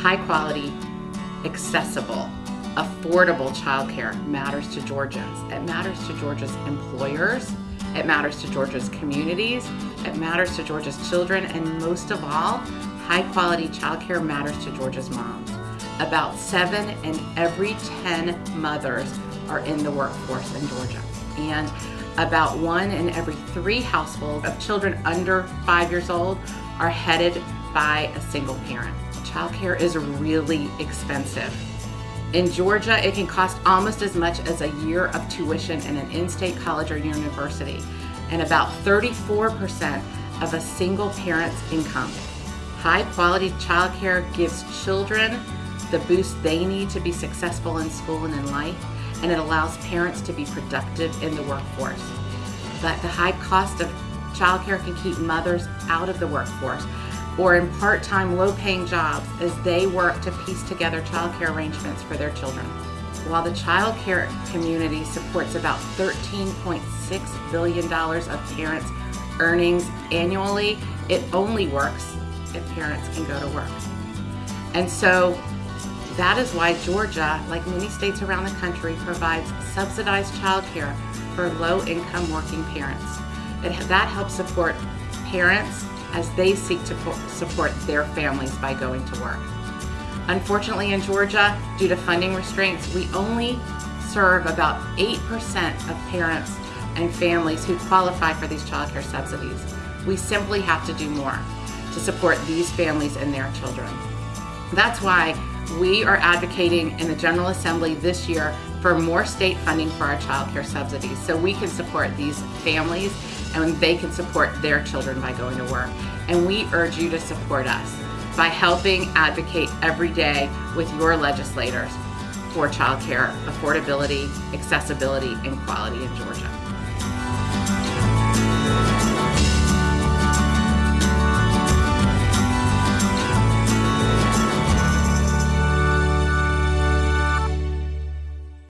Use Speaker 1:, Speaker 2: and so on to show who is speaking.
Speaker 1: High quality, accessible, affordable childcare matters to Georgians. It matters to Georgia's employers. It matters to Georgia's communities. It matters to Georgia's children. And most of all, high quality childcare matters to Georgia's moms. About seven in every 10 mothers are in the workforce in Georgia. And about one in every three households of children under five years old are headed by a single parent. Childcare is really expensive. In Georgia, it can cost almost as much as a year of tuition in an in-state college or university, and about 34% of a single parent's income. High quality childcare gives children the boost they need to be successful in school and in life, and it allows parents to be productive in the workforce. But the high cost of childcare can keep mothers out of the workforce or in part-time low-paying jobs as they work to piece together childcare arrangements for their children. While the childcare community supports about $13.6 billion of parents' earnings annually, it only works if parents can go to work. And so that is why Georgia, like many states around the country, provides subsidized childcare for low-income working parents. It, that helps support parents as they seek to support their families by going to work. Unfortunately in Georgia, due to funding restraints, we only serve about 8% of parents and families who qualify for these child care subsidies. We simply have to do more to support these families and their children. That's why we are advocating in the General Assembly this year for more state funding for our child care subsidies so we can support these families and they can support their children by going to work. And we urge you to support us by helping advocate every day with your legislators for child care affordability, accessibility, and quality Georgia.